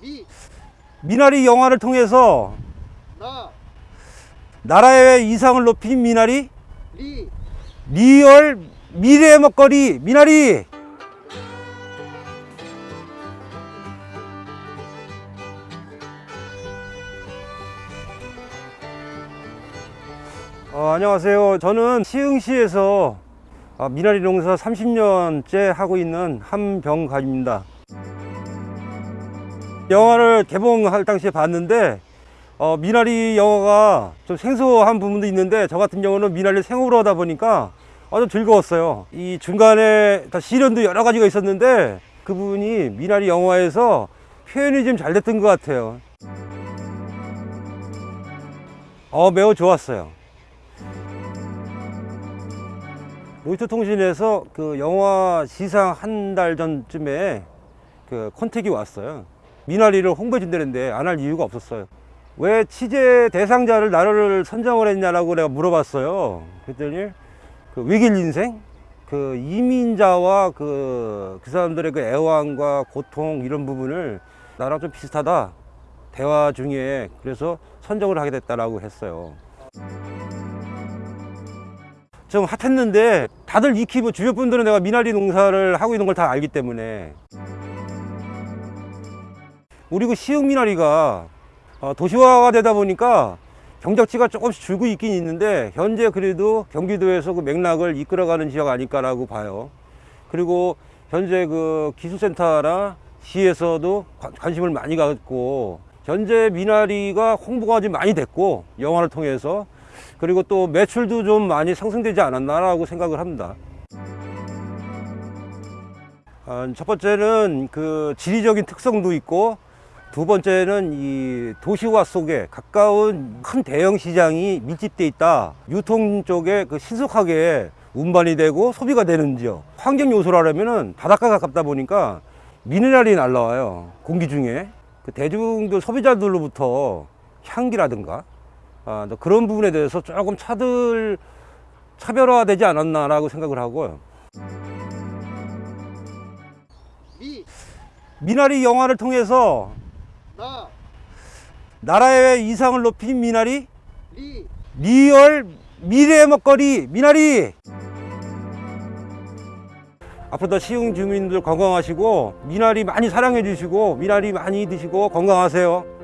미, 미나리 영화를 통해서 나, 나라의 이상을 높인 미나리? 리, 리얼 미래의 먹거리 미나리! 어, 안녕하세요. 저는 시흥시에서 아, 미나리 농사 30년째 하고 있는 한병관입니다 영화를 개봉할 당시에 봤는데 어, 미나리 영화가 좀 생소한 부분도 있는데 저 같은 경우는 미나리를 생으로 하다 보니까 아주 즐거웠어요. 이 중간에 다 시련도 여러 가지가 있었는데 그 부분이 미나리 영화에서 표현이 좀 잘 됐던 것 같아요. 어, 매우 좋았어요. 로이터 통신에서 그 영화 시상 한 달 전쯤에 그 컨택이 왔어요. 미나리를 홍보해 준다는데 안 할 이유가 없었어요. 왜 취재 대상자를 나를 선정을 했냐라고 내가 물어봤어요. 그랬더니 그 외길 인생, 그 이민자와 그, 그 사람들의 그 애환과 고통 이런 부분을 나랑 좀 비슷하다. 대화 중에 그래서 선정을 하게 됐다라고 했어요. 좀 핫했는데 다들 익히 뭐 주변 분들은 내가 미나리 농사를 하고 있는 걸 다 알기 때문에 우리 그 시흥 미나리가 어, 도시화가 되다 보니까 경작지가 조금씩 줄고 있긴 있는데 현재 그래도 경기도에서 그 맥락을 이끌어가는 지역 아닐까라고 봐요. 그리고 현재 그 기술센터나 시에서도 관- 관심을 많이 갖고 현재 미나리가 홍보가 좀 많이 됐고 영화를 통해서 그리고 또 매출도 좀 많이 상승되지 않았나라고 생각을 합니다. 아, 첫 번째는 그 지리적인 특성도 있고 두 번째는 이 도시화 속에 가까운 큰 대형 시장이 밀집돼 있다. 유통 쪽에 그 신속하게 운반이 되고 소비가 되는 지역. 환경 요소라면은 바닷가 가깝다 보니까 미네랄이 날라와요. 공기 중에. 그 대중들 소비자들로부터 향기라든가 아, 또 그런 부분에 대해서 조금 차들 차별화되지 않았나라고 생각을 하고요. 미, 미나리 영화를 통해서 나, 나라의 이상을 높인 미나리? 리, 리얼 미래의 먹거리 미나리. 앞으로도 시흥 주민들 건강하시고 미나리 많이 사랑해 주시고 미나리 많이 드시고 건강하세요